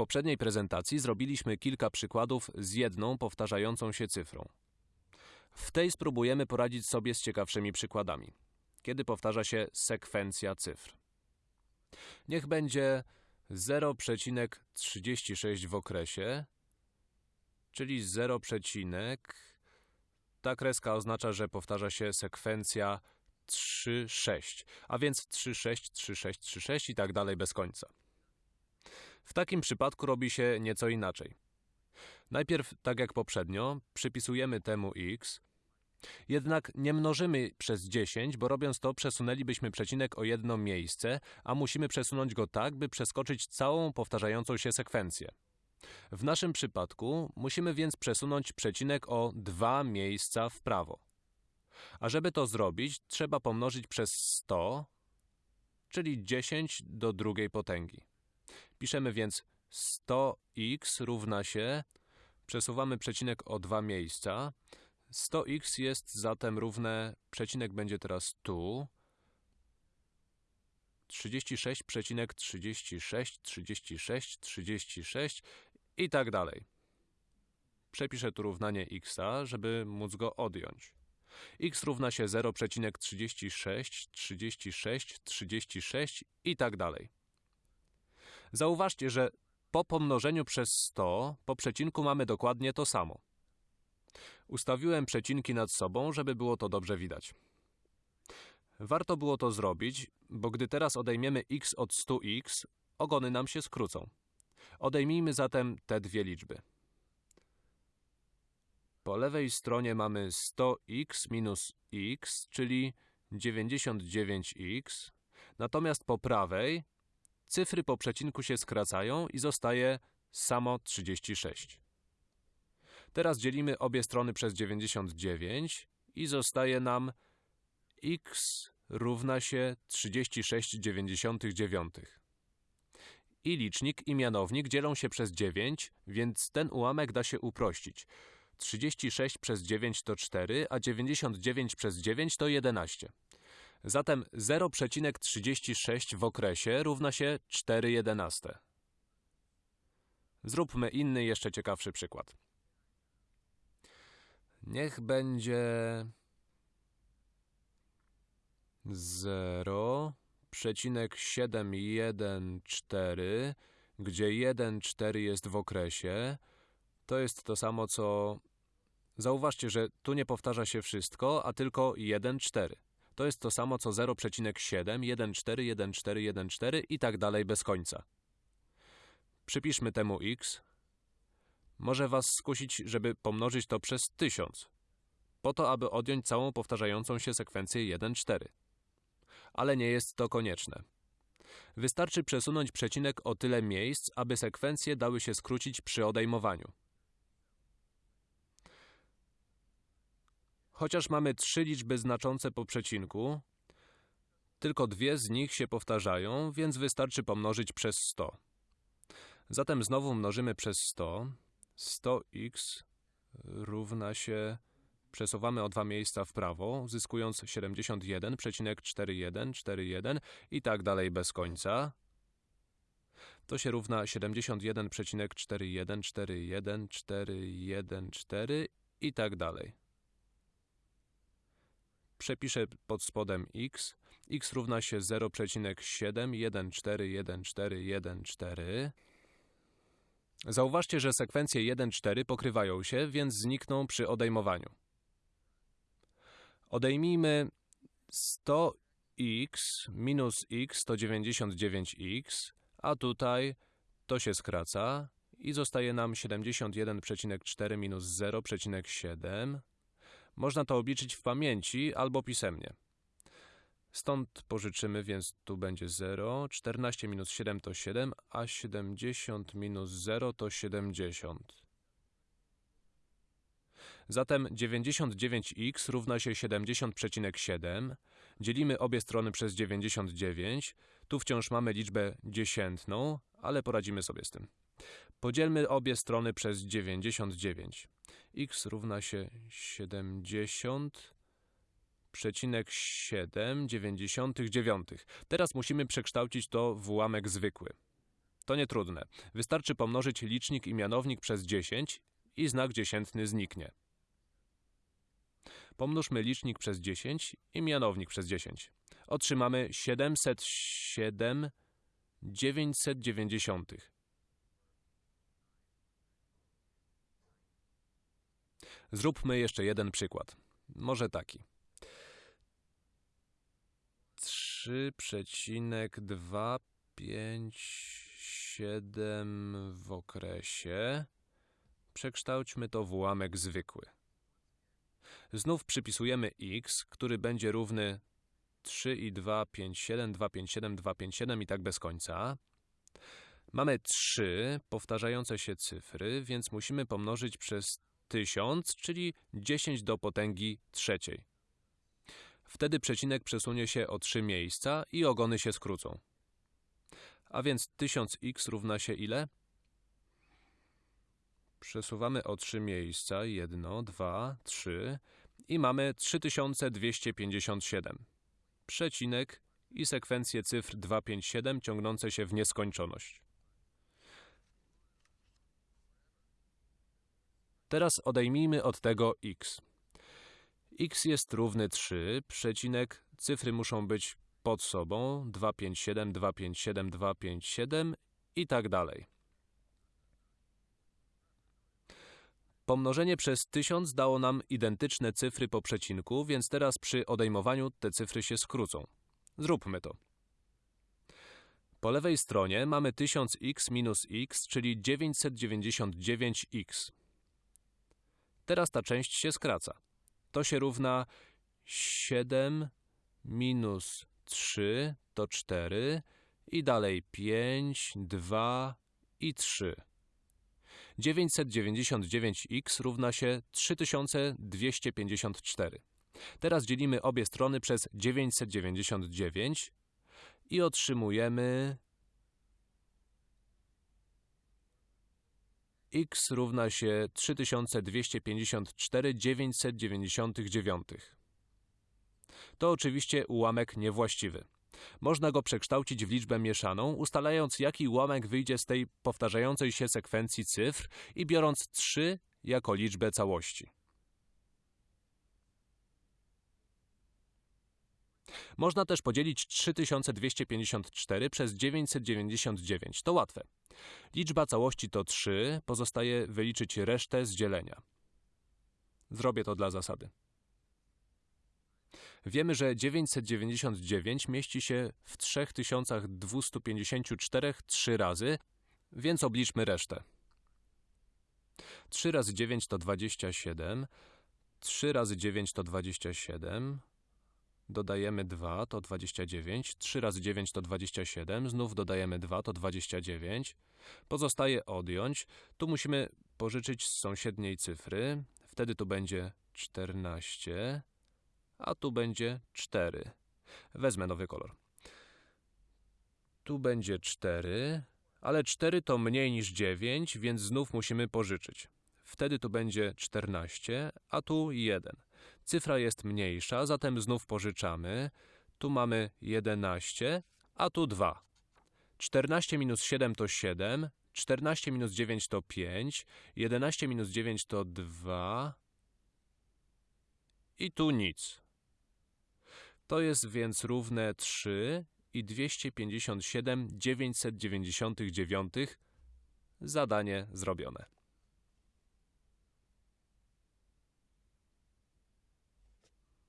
poprzedniej prezentacji zrobiliśmy kilka przykładów z jedną powtarzającą się cyfrą. W tej spróbujemy poradzić sobie z ciekawszymi przykładami, kiedy powtarza się sekwencja cyfr. Niech będzie 0,36 w okresie, czyli 0, ta kreska oznacza, że powtarza się sekwencja 3, 6, a więc 3, 6, 3, 6, 3, 6 i tak dalej bez końca. W takim przypadku robi się nieco inaczej. Najpierw, tak jak poprzednio, przypisujemy temu x, jednak nie mnożymy przez 10, bo robiąc to przesunęlibyśmy przecinek o jedno miejsce, a musimy przesunąć go tak, by przeskoczyć całą powtarzającą się sekwencję. W naszym przypadku musimy więc przesunąć przecinek o dwa miejsca w prawo. A żeby to zrobić, trzeba pomnożyć przez 100, czyli 10 do drugiej potęgi. Piszemy więc 100x równa się, przesuwamy przecinek o dwa miejsca, 100x jest zatem równe, przecinek będzie teraz tu, 36,36, 36, 36 i tak dalej. Przepiszę tu równanie x, żeby móc go odjąć. x równa się 0,36, 36, 36 i tak dalej. Zauważcie, że po pomnożeniu przez 100 po przecinku mamy dokładnie to samo. Ustawiłem przecinki nad sobą, żeby było to dobrze widać. Warto było to zrobić, bo gdy teraz odejmiemy x od 100x, ogony nam się skrócą. Odejmijmy zatem te dwie liczby. Po lewej stronie mamy 100x minus x, czyli 99x, natomiast po prawej cyfry po przecinku się skracają i zostaje samo 36. Teraz dzielimy obie strony przez 99 i zostaje nam x równa się 36,99. I licznik i mianownik dzielą się przez 9, więc ten ułamek da się uprościć. 36 przez 9 to 4, a 99 przez 9 to 11. Zatem 0,36 w okresie równa się 4,11. Zróbmy inny, jeszcze ciekawszy przykład. Niech będzie 0,714, gdzie 1, 4 jest w okresie. To jest to samo, co... Zauważcie, że tu nie powtarza się wszystko, a tylko 1, 4. To jest to samo, co 0,7, 1, 4, 1, 4, 1, 4 i tak dalej bez końca. Przypiszmy temu x. Może was skusić, żeby pomnożyć to przez 1000, po to, aby odjąć całą powtarzającą się sekwencję 1, 4 ale nie jest to konieczne. Wystarczy przesunąć przecinek o tyle miejsc, aby sekwencje dały się skrócić przy odejmowaniu. Chociaż mamy trzy liczby znaczące po przecinku, tylko dwie z nich się powtarzają, więc wystarczy pomnożyć przez 100. Zatem znowu mnożymy przez 100. 100x równa się Przesuwamy o dwa miejsca w prawo, zyskując 71,4141 i tak dalej bez końca. To się równa 71,41414114 i tak dalej. Przepiszę pod spodem x. x równa się 0,7141414. Zauważcie, że sekwencje 1, 4 pokrywają się, więc znikną przy odejmowaniu. Odejmijmy 100x minus x to 99x, a tutaj to się skraca i zostaje nam 71,4 minus 0,7. Można to obliczyć w pamięci albo pisemnie. Stąd pożyczymy, więc tu będzie 0, 14 minus 7 to 7, a 70 minus 0 to 70. Zatem 99x równa się 70,7. Dzielimy obie strony przez 99. Tu wciąż mamy liczbę dziesiętną, ale poradzimy sobie z tym. Podzielmy obie strony przez 99. x równa się 70,7 99. Teraz musimy przekształcić to w ułamek zwykły. To nietrudne. Wystarczy pomnożyć licznik i mianownik przez 10 i znak dziesiętny zniknie. Pomnóżmy licznik przez 10 i mianownik przez 10. Otrzymamy 707 990. Zróbmy jeszcze jeden przykład. Może taki. 3,257 w okresie. Przekształćmy to w ułamek zwykły. Znów przypisujemy x, który będzie równy 3 i 2, 5, 7, 2, 5, 7, 2, 5, 7 i tak bez końca. Mamy trzy powtarzające się cyfry, więc musimy pomnożyć przez 1000, czyli 10 do potęgi trzeciej. Wtedy przecinek przesunie się o 3 miejsca i ogony się skrócą. A więc 1000x równa się ile? Przesuwamy o 3 miejsca, 1, 2, 3 i mamy 3257. Przecinek i sekwencję cyfr 257 ciągnące się w nieskończoność. Teraz odejmijmy od tego x. x jest równy 3, przecinek, cyfry muszą być pod sobą 257, 257, 257 i tak dalej. Pomnożenie przez 1000 dało nam identyczne cyfry po przecinku, więc teraz przy odejmowaniu te cyfry się skrócą. Zróbmy to. Po lewej stronie mamy 1000x minus x, czyli 999x. Teraz ta część się skraca. To się równa 7 minus 3 to 4 i dalej 5, 2 i 3. 999x równa się 3254. Teraz dzielimy obie strony przez 999 i otrzymujemy x równa się 3254 999. To oczywiście ułamek niewłaściwy. Można go przekształcić w liczbę mieszaną, ustalając jaki ułamek wyjdzie z tej powtarzającej się sekwencji cyfr i biorąc 3 jako liczbę całości. Można też podzielić 3254 przez 999. To łatwe. Liczba całości to 3, pozostaje wyliczyć resztę z dzielenia. Zrobię to dla zasady. Wiemy, że 999 mieści się w 3254 trzy razy, więc obliczmy resztę. 3 razy 9 to 27, 3 razy 9 to 27, dodajemy 2 to 29, 3 razy 9 to 27, znów dodajemy 2 to 29. Pozostaje odjąć, tu musimy pożyczyć z sąsiedniej cyfry, wtedy tu będzie 14, a tu będzie 4. Wezmę nowy kolor. Tu będzie 4, ale 4 to mniej niż 9, więc znów musimy pożyczyć. Wtedy tu będzie 14, a tu 1. Cyfra jest mniejsza, zatem znów pożyczamy. Tu mamy 11, a tu 2. 14 minus 7 to 7, 14 minus 9 to 5, 11 minus 9 to 2 i tu nic. To jest więc równe 3 i 257 999. Zadanie zrobione.